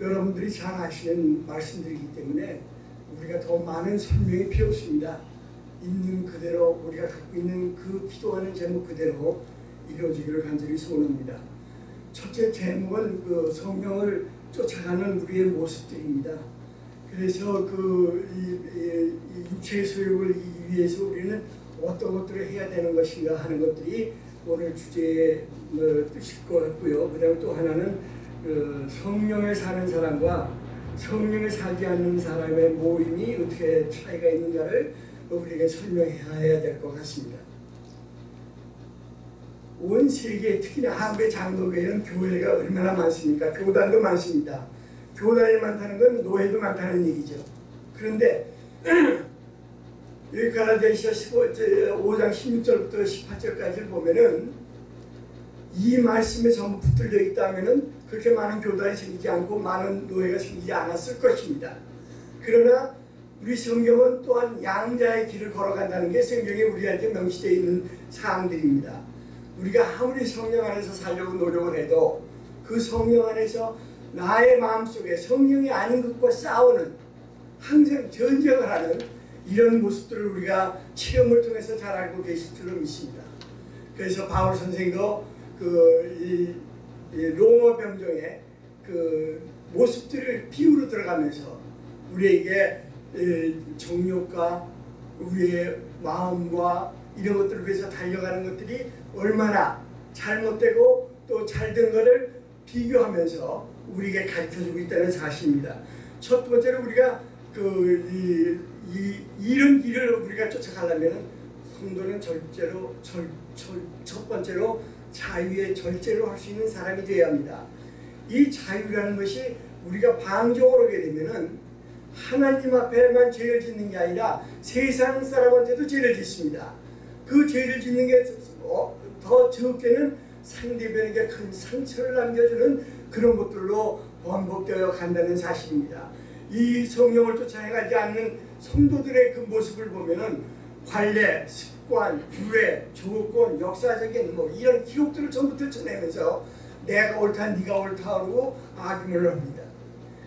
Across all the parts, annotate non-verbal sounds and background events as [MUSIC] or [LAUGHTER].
여러분들이 잘 아시는 말씀들이기 때문에 우리가 더 많은 설명이 필요 없습니다. 있는 그대로 우리가 갖고 있는 그 기도하는 제목 그대로 이루어지기를 간절히 소원합니다. 첫째 제목은 그 성령을 쫓아가는 우리의 모습들입니다. 그래서 그 육체의 소욕을 위해서 우리는 어떤 것들을 해야 되는 것인가 하는 것들이 오늘 주제의 뭐, 뜻일 것 같고요. 그 다음에 또 하나는 그 성령에 사는 사람과 성령에 살지 않는 사람의 모임이 어떻게 차이가 있는가를 우리에게 설명해야 될 것 같습니다. 온 세계 특히나 한국의 장로교회는 교회가 얼마나 많습니까? 교단도 많습니다. 교단이 많다는 건 노예도 많다는 얘기죠. 그런데 [CLEARS THROAT] 여기 갈라디아서 5장 16절부터 18절까지 보면은 이 말씀에 전부 붙들려 있다면은 그렇게 많은 교단이 생기지 않고 많은 노예가 생기지 않았을 것입니다. 그러나 우리 성경은 또한 양자의 길을 걸어간다는 게 성경에 우리한테 명시되어 있는 사항들입니다. 우리가 아무리 성령 안에서 살려고 노력을 해도 그 성령 안에서 나의 마음속에 성령이 아닌 것과 싸우는 항상 전쟁을 하는 이런 모습들을 우리가 체험을 통해서 잘 알고 계실 줄로 믿습니다. 그래서 바울 선생도 그 로마 병정의 그 모습들을 비유로 들어가면서 우리에게 정욕과 우리의 마음과 이런 것들을 위해서 달려가는 것들이 얼마나 잘못되고 또 잘된 것을 비교하면서 우리에게 가르쳐주고 있다는 사실입니다. 첫 번째로 우리가 그 이, 이, 이런 길을 우리가 쫓아가려면 성도는 절제로 절, 절, 첫 번째로 자유의 절제로 할수 있는 사람이 되어야 합니다. 이 자유라는 것이 우리가 방종을 하게 되면은 하나님 앞에만 죄를 짓는 게 아니라 세상 사람한테도 죄를 짓습니다. 그 죄를 짓는 게더 어, 적게는 상대방에게 큰 상처를 남겨주는 그런 것들로 반복되어 간다는 사실입니다. 이 성령을 쫓아가지 않는 성도들의 그 모습을 보면은 관례, 습관, 유해, 조건, 역사적인 뭐 이런 기록들을 전부 들춰내면서 내가 옳다, 네가 옳다 하고 악임을 합니다.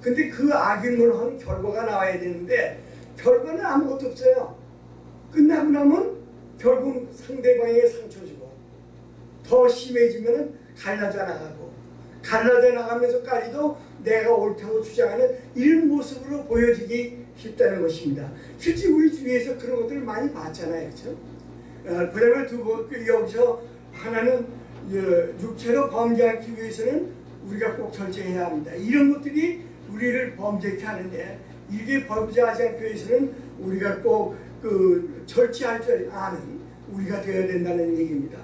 근데 그 악임을 한 결과가 나와야 되는데 결과는 아무것도 없어요. 끝나고 나면 결국 상대방에게 상처 주고 더 심해지면 갈라져 나가고 갈라져 나가면서까지도 내가 옳다고 주장하는 이런 모습으로 보여지기 쉽다는 것입니다. 실제 우리 주위에서 그런 것들을 많이 봤잖아요. 그렇죠? 어, 그 다음에 두 번, 그 여기서 하나는 육체로 범죄하기 위해서는 우리가 꼭 절제해야 합니다. 이런 것들이 우리를 범죄케 하는데 이게 범죄하지 않기 위해서는 우리가 꼭 그 절제할 줄 아는 우리가 되어야 된다는 얘기입니다.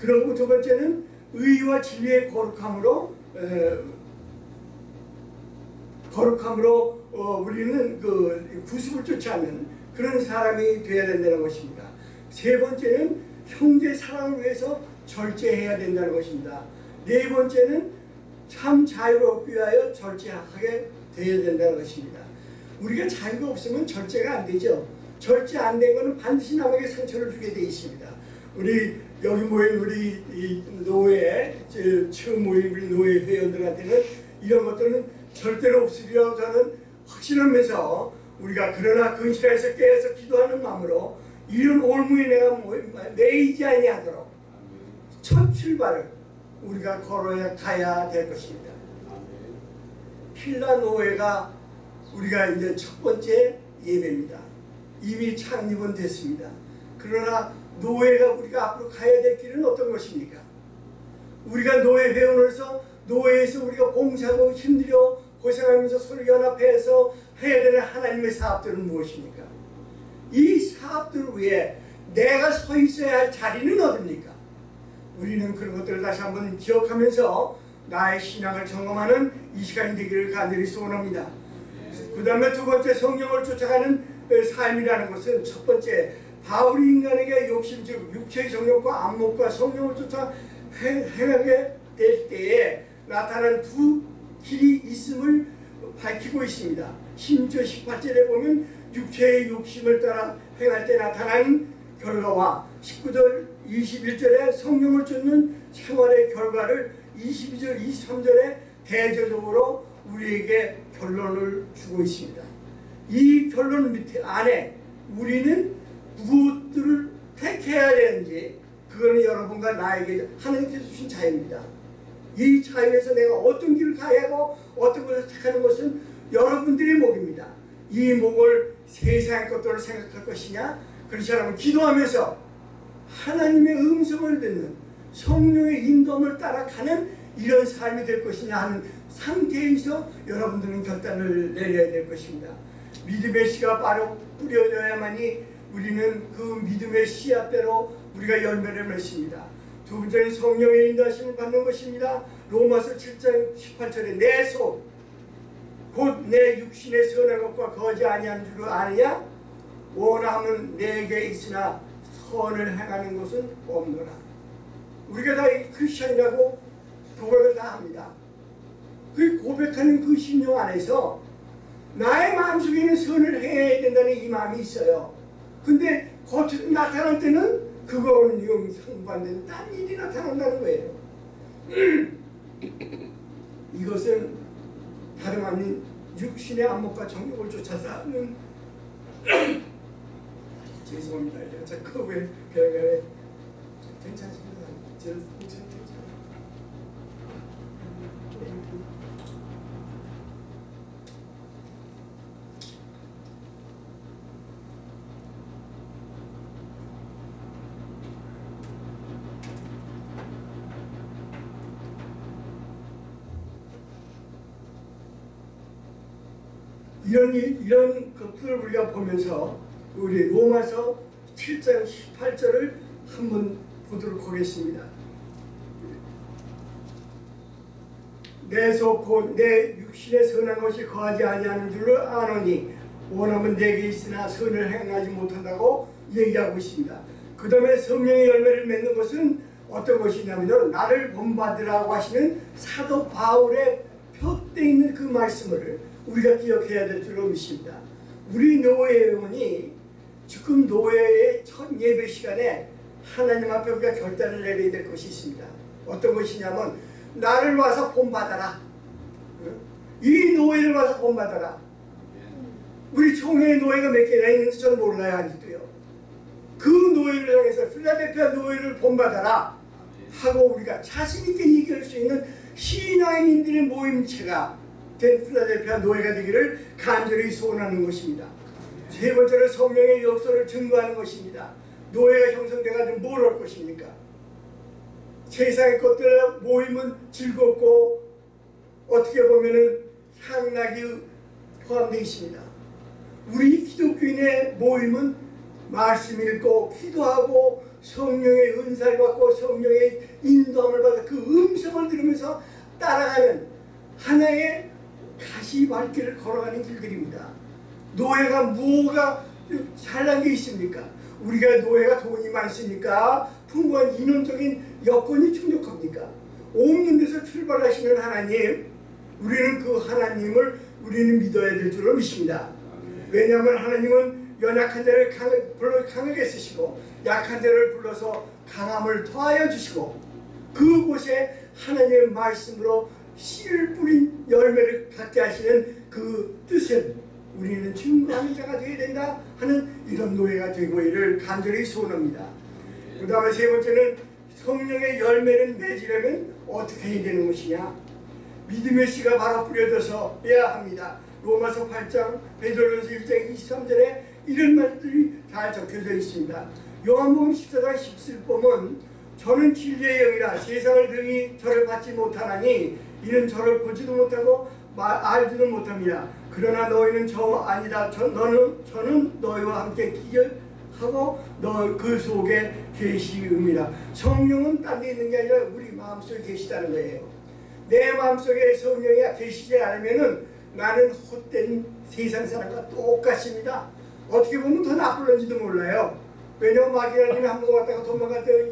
그리고 두 번째는 의와 진리의 거룩함으로 에, 거룩함으로 어, 우리는 그 구습을 쫓아하는 그런 사람이 되어야 된다는 것입니다. 세 번째는 형제 사랑을 위해서 절제해야 된다는 것입니다. 네 번째는 참 자유를 얻기 위하여 절제하게 되어야 된다는 것입니다. 우리가 자유가 없으면 절제가 안 되죠. 절제 안 된 것은 반드시 남에게 상처를 주게 되어 있습니다. 우리 여기 모인 우리 노예, 처음 모인 우리 노예 회원들한테는 이런 것들은 절대로 없으리라고 저는 확신하면서 우리가 그러나 근실에서 깨어서 기도하는 마음으로 이런 올무에 내가 매이지 아니하도록 첫 출발을 우리가 걸어야 가야 될 것입니다. 필라 노예가 우리가 이제 첫 번째 예배입니다. 이미 창립은 됐습니다. 그러나 노예가 우리가 앞으로 가야 될 길은 어떤 것입니까? 우리가 노예 회원으로서 노예에서 우리가 봉사하고 힘들여 고생하면서 서로 연합해서 해야 되는 하나님의 사업들은 무엇입니까? 이 사업들 위해 내가 서 있어야 할 자리는 어딥니까? 우리는 그런 것들을 다시 한번 기억하면서 나의 신앙을 점검하는 이 시간이 되기를 간절히 소원합니다. 그 다음에 두 번째 성령을 쫓아가는 삶이라는 것은 첫 번째 바울이 인간에게 욕심 즉 육체의 정욕과 안목과 성령을 쫓아 행하게 될 때에 나타나는 두 길이 있음을 밝히고 있습니다. 16절 18절에 보면 육체의 욕심을 따라 행할 때 나타나는 결과와 19절 21절에 성령을 쫓는 생활의 결과를 22절 23절에 대조적으로 우리에게 결론을 주고 있습니다. 이 결론 밑에 안에 우리는 무엇들을 택해야 되는지 그거는 여러분과 나에게 하나님께서 주신 자유입니다. 이 자유에서 내가 어떤 길을 가야 하고 어떤 것을 택하는 것은 여러분들의 목입니다. 이 목을 세상의 것들을 생각할 것이냐 그렇지 않으면 기도하면서 하나님의 음성을 듣는 성령의 인도함을 따라가는 이런 삶이 될 것이냐 하는 상태에서 여러분들은 결단을 내려야 될 것입니다. 믿음의 씨가 바로 뿌려져야만이 우리는 그 믿음의 씨앗대로 우리가 열매를 맺습니다. 두 번째는 성령의 인도하심을 받는 것입니다. 로마서 7장 18절에 내 속, 곧 내 육신의 선한 것과 거지 아니한 줄을 아느냐? 원함은 내게 있으나 선을 행하는 것은 없노라. 우리가 다 크리스천이라고 고백을 다 합니다. 그 고백하는 그 심령 안에서 나의 마음속에는 선을 행해야 된다는 이 마음이 있어요. 근데 겉으로 나타날 때는 그거는 영 상반된 딴 일이 나타난다는 거예요. [CLEARS THROAT] 이것은 다름 아닌 육신의 안목과 정욕을 쫓아서 하는 [COUGHS] 죄송합니다. 제가 자꾸 왜 그래 괜찮습니다. 저 괜찮 이런 일- 이런 것들을 우리가 보면서 우리 로마서 7장 18절을 한번 보도록 하겠습니다. 내속곧내 육신의 선한 것이 거하지 아니하는 줄을 아노니 원함은 내게 있으나 선을 행하지 못한다고 얘기하고 있습니다. 그 다음에 성령의 열매를 맺는 것은 어떤 것이냐면 나를 본받으라고 하시는 사도 바울의 표때 있는 그 말씀을 우리가 기억해야 될 줄로 믿습니다. 우리 노예원이 지금 노예의 첫 예배 시간에 하나님 앞에 우리가 결단을 내려야 될 것이 있습니다. 어떤 것이냐면 나를 와서 본받아라. 응? 이 노예를 와서 본받아라. 우리 총회의 노예가 몇 개나 있는지 저는 몰라요 아직도요. 그 노예를 향해서 필라델피아 노예를 본받아라 하고 우리가 자신 있게 얘기할 수 있는 신앙인들의 모임체가 된 필라델피아 노예가 되기를 간절히 소원하는 것입니다. 세 번째로 성령의 역사를 증거하는 것입니다. 노예가 형성돼가지고 뭘 할 것입니까? 세상의 것들 모임은 즐겁고 어떻게 보면은 향락이 포함되어 있습니다. 우리 기독교인의 모임은 말씀 읽고 기도하고 성령의 은사를 받고 성령의 인도함을 받아 그 음성을 들으면서 따라가는 하나의 가시발길을 걸어가는 길들입니다. 노예가 뭐가 잘난 게 있습니까? 우리가 노예가 돈이 많습니까? 풍부한 인원적인 여건이 충족합니까? 없는 데서 출발하시는 하나님, 우리는 그 하나님을 우리는 믿어야 될 줄로 믿습니다. 왜냐하면 하나님은 연약한 자를 강, 불러 강하게 쓰시고 약한 자를 불러서 강함을 더하여 주시고 그곳에 하나님의 말씀으로 씨를 뿌린 열매를 갖게 하시는 그 뜻을 우리는 증거하는 자가 되어야 된다 하는 이런 노예가 되고 이를 간절히 소원합니다. 그 다음에 세 번째는 성령의 열매를 맺으려면 어떻게 해야 되는 것이냐 믿음의 씨가 바로 뿌려져서 빼야 합니다. 로마서 8장 베드로전서 1장 23절에 이런 말들이 다 적혀져 있습니다. 요한복음 14장 17절 보면 저는 진리의 영이라 세상을 등이 저를 받지 못하나니 이는 저를 보지도 못하고 말, 알지도 못합니다. 그러나 너희는 저 아니다. 저, 너는 저는 너희와 함께 기억하고 너 그 속에 계시음이라. 성령은 딴 데 있는 게 아니라 우리 마음속에 계시다는 거예요. 내 마음속에 성령이 계시지 않으면은 나는 헛된 세상 사람과 똑같습니다. 어떻게 보면 더 나쁠런지도 몰라요. 왜냐면 마귀라님이 한 번 왔다가 도망갈 때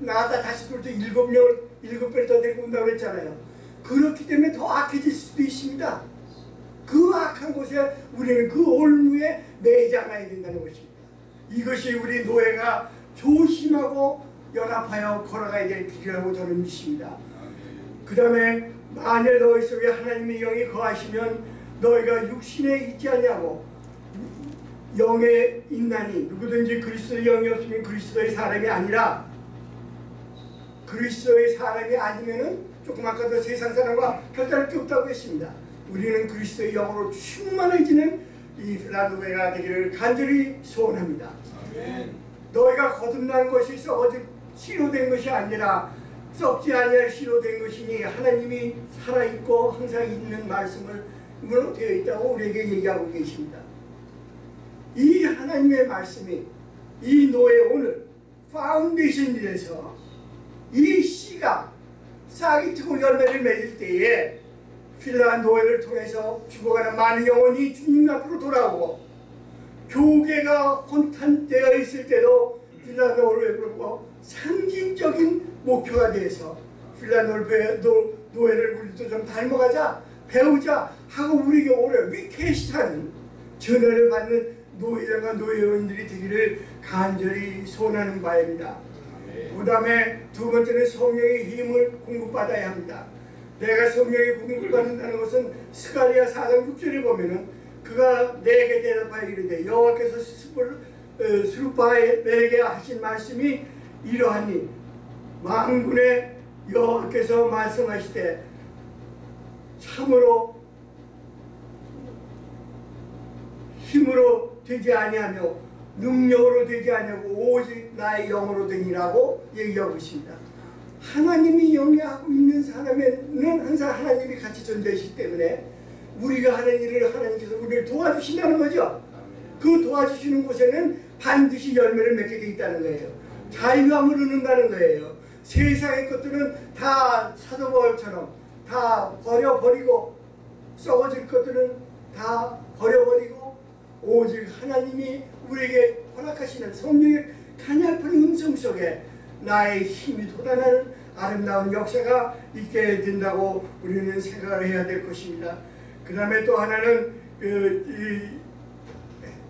나갔다 다시 돌때 일곱 명 일곱 배를 더 데리고 온다고 그랬잖아요. 그렇기 때문에 더 악해질 수도 있습니다. 그 악한 곳에 우리는 그 올무에 않아야 된다는 것입니다. 이것이 우리 노예가 조심하고 연합하여 걸어가야 될 길이라고 저는 믿습니다. 그 다음에 만일 너희 속에 하나님의 영이 거하시면 너희가 육신에 있지 않냐고 영에 있나니 누구든지 그리스도의 영이 없으면 그리스도의 사람이 아니라 그리스도의 사람이 아니면은 조금 아까도 세상 사람과 별다를 게 없다고 했습니다. 우리는 그리스도의 영으로 충만해지는 이 필라도베가 되기를 간절히 소원합니다. 너희가 거듭난 것이 썩어질 씨로 된 것이 아니라 썩지 아니할 씨로 된 것이니 하나님이 살아있고 항상 있는 말씀을 으로 되어 있다고 우리에게 얘기하고 계십니다. 이 하나님의 말씀이 이 노회 오늘 foundation이 돼서 이 씨가 싹이 트고 열매를 맺을 때에 필라한 노회를 통해서 죽어가는 많은 영혼이 주님 앞으로 돌아오고 교계가 혼탄되어 있을 때도 필라노를 부르고 상징적인 목표가 돼서 필라노를 노예를 우리도 좀 닮아가자 배우자 하고 우리에게 오래 위케시하는 전화를 받는 노예들과 노예원들이 되기를 간절히 소원하는 바입니다. 그 다음에 두 번째는 성령의 힘을 공급받아야 합니다. 내가 성령의 공급받는다는 것은 스가리아 4장 6절에 보면은 그가 내게 대답하여 이르되 여호와께서 스루파에게 하신 말씀이 이러하니 만군의 여호와께서 말씀하시되 참으로 힘으로 되지 아니하며 능력으로 되지 아니하고 오직 나의 영으로 되니라고 얘기하고 있습니다. 하나님이 영위하고 있는 사람에는 항상 하나님이 같이 존재하시기 때문에 우리가 하는 일을 하나님께서 우리를 도와주신다는 거죠. 그 도와주시는 곳에는 반드시 열매를 맺게 돼 있다는 거예요. 자유함을 얻는다는 거예요. 세상의 것들은 다 사도벌처럼 다 버려버리고 썩어질 것들은 다 버려버리고 오직 하나님이 우리에게 허락하시는 성령의 가냘픈 음성 속에 나의 힘이 돋아나는 아름다운 역사가 있게 된다고 우리는 생각을 해야 될 것입니다. 그 다음에 또 하나는 그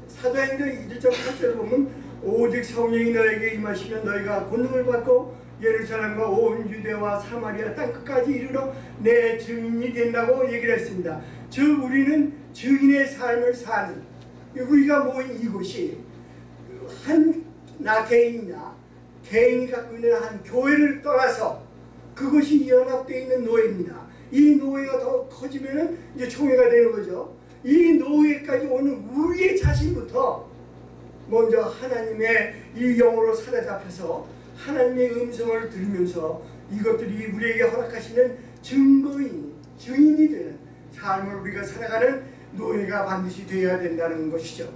사도행전 2절 8절을 보면 오직 성령이 너에게 임하시면 너희가 권능을 받고 예루살렘과 온 유대와 사마리아 땅끝까지 이르러 내 증인이 된다고 얘기를 했습니다. 즉 우리는 증인의 삶을 사는 우리가 모인 이곳이 한 나 개인이나 개인이 갖고 있는 한 교회를 떠나서 그것이 연합되어 있는 노예입니다. 이 노예가 더 커지면 이제 총회가 되는 거죠. 이 노예까지 오는 우리의 자신부터 먼저 하나님의 이 영으로 사로잡혀서 하나님의 음성을 들으면서 이것들이 우리에게 허락하시는 증거인, 증인이 되는 삶을 우리가 살아가는 노예가 반드시 되어야 된다는 것이죠.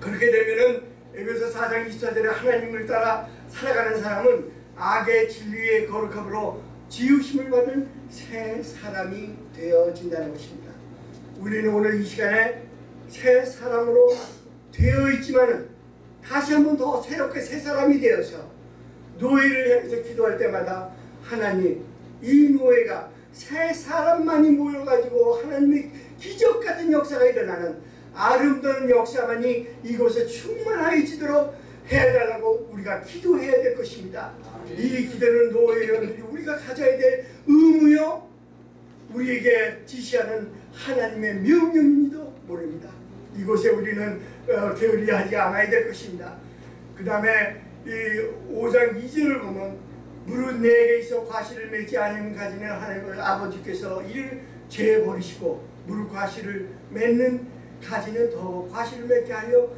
그렇게 되면은 에베소 4장 24절에 하나님을 따라 살아가는 사람은 악의 진리의 거룩함으로 지으심을 받은 새 사람이 되어진다는 것입니다. 우리는 오늘 이 시간에 새 사람으로 되어 있지만은 다시 한번 더 새롭게 새 사람이 되어서 노예를 향해서 기도할 때마다 하나님 이 노예가 새 사람만이 모여가지고 하나님의 기적 같은 역사가 일어나는 아름다운 역사만이 이곳에 충만하여지도록 해달라고 우리가 기도해야 될 것입니다. 이 기도는 노예원들이 우리가 가져야 될 의무요 우리에게 지시하는 하나님의 명령인지도 모릅니다. 이곳에 우리는 어, 게으리하지 않아야 될 것입니다. 그 다음에 이 5장 2절을 보면 무릇 내게 있어 과실을 맺지 않으면 가지는 하나님을 아버지께서 이를 제버리시고 무릇 과실을 맺는 가지는 더 과실을 맺게 하여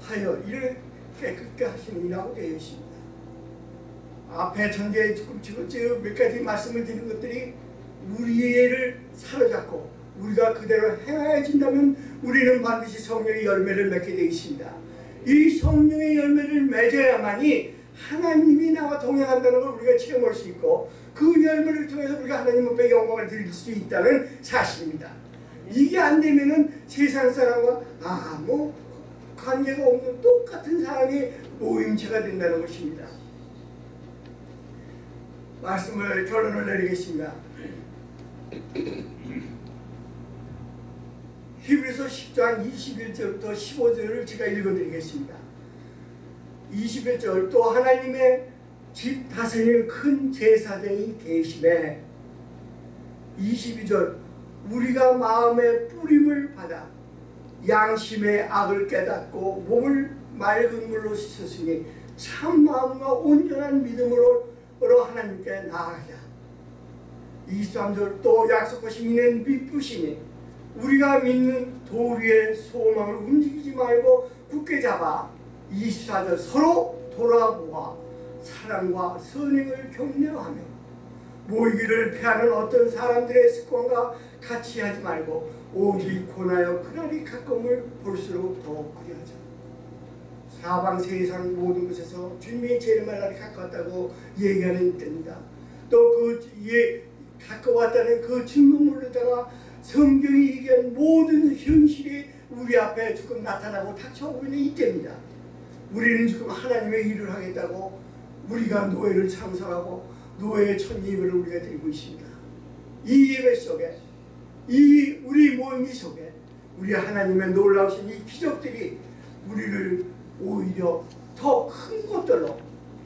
하여 이를 깨끗게 하시느니라고 되어 있습니다. 앞에 전제에 조금 몇 가지 말씀을 드린 것들이 우리를 사로잡고 우리가 그대로 행하여진다면 우리는 반드시 성령의 열매를 맺게 되어 있습니다. 이 성령의 열매를 맺어야만이 하나님이 나와 동행한다는 걸 우리가 체험할 수 있고 그 열매를 통해서 우리가 하나님 앞에 영광을 드릴 수 있다는 사실입니다. 이게 안 되면은 세상 사람과 아무 관계가 없는 똑같은 사람이 모임체가 된다는 것입니다. 말씀을 결론을 내리겠습니다. [CLEARS THROAT] 히브리서 10장 21절부터 15절을 제가 읽어드리겠습니다. 21절 또 하나님의 집 다스리는 큰 제사장이 계심에 22절 우리가 마음의 뿌림을 받아 양심의 악을 깨닫고 몸을 맑은 물로 씻었으니 참 마음과 온전한 믿음으로 하나님께 나아가자. 23절 또 약속하신 이는 미쁘시니 우리가 믿는 도리의 소망을 움직이지 말고 굳게 잡아 24절 서로 돌아보아 사랑과 선행을 격려하며 모이기를 피하는 어떤 사람들의 습관과 같이 하지 말고 오직 고나여 그날이 가끔을 볼수록 더욱 그리하자 사방 세상 모든 곳에서 주님의 날이 가까웠다고 얘기하는 때입니다 또그 예, 가까웠다는 그 증거물로다가 성경이 얘기한 모든 현실이 우리 앞에 지금 나타나고 닥쳐오고 있는 이때입니다. 우리는 지금 하나님의 일을 하겠다고 우리가 노예를 창설하고 노예의 첫 예배를 우리가 드리고 있습니다. 이 예배 속에 이 우리 모임 속에 우리 하나님의 놀라우신 이 기적들이 우리를 오히려 더 큰 것들로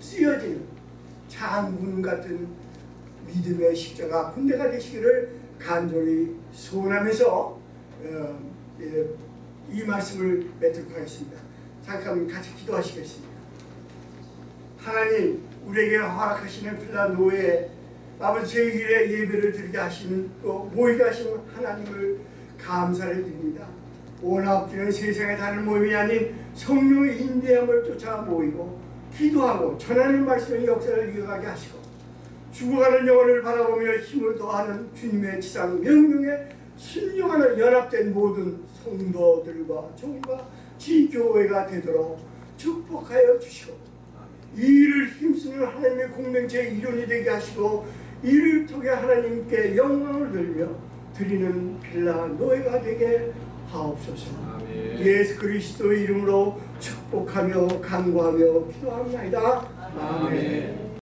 쓰여지는 장군 같은 믿음의 십자가 군대가 되시기를 간절히 소원하면서 어, 예, 이 말씀을 맺도록 하겠습니다. 잠깐 같이 기도하시겠습니다. 하나님 우리에게 허락하시는 필라 노예 아버지 제1의 예배를 드리게 하시는 또 모이게 하시는 하나님을 감사를 드립니다. 원합기는 세상에 다른 모임이 아닌 성령의 인대함을 쫓아 모이고 기도하고 전하는 말씀의 역사를 이어가게 하시고 죽어가는 영혼을 바라보며 힘을 더하는 주님의 지상 명령에 순종하는 연합된 모든 성도들과 종과 지교회가 되도록 축복하여 주시고 이 일을 힘쓰는 하나님의 공동체의 일원이 되게 하시고 이를 통해 하나님께 영광을 돌며 드리는 빌라 노예가 되게 하옵소서 아멘. 예수 그리스도의 이름으로 축복하며 간구하며 기도합니다. 아멘.